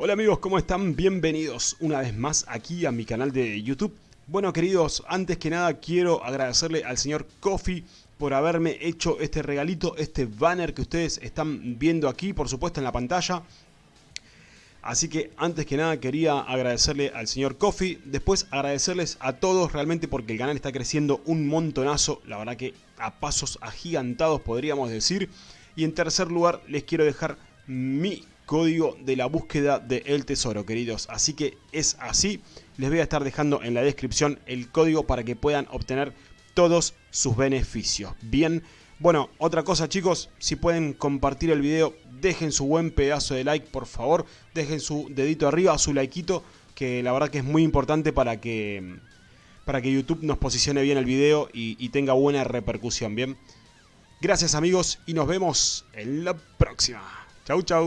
Hola amigos, ¿cómo están? Bienvenidos una vez más aquí a mi canal de YouTube. Bueno queridos, antes que nada quiero agradecerle al señor Coffee por haberme hecho este regalito, este banner que ustedes están viendo aquí, por supuesto en la pantalla. Así que antes que nada quería agradecerle al señor Coffee, después agradecerles a todos realmente porque el canal está creciendo un montonazo, la verdad que a pasos agigantados podríamos decir. Y en tercer lugar les quiero dejar mi código de la búsqueda del tesoro, queridos. Así que es así. Les voy a estar dejando en la descripción el código para que puedan obtener todos sus beneficios. Bien, bueno, otra cosa chicos, si pueden compartir el video, dejen su buen pedazo de like, por favor. Dejen su dedito arriba, su likeito, que la verdad que es muy importante para que, para que YouTube nos posicione bien el video y, y tenga buena repercusión, ¿bien? Gracias amigos y nos vemos en la próxima. Chau, chau.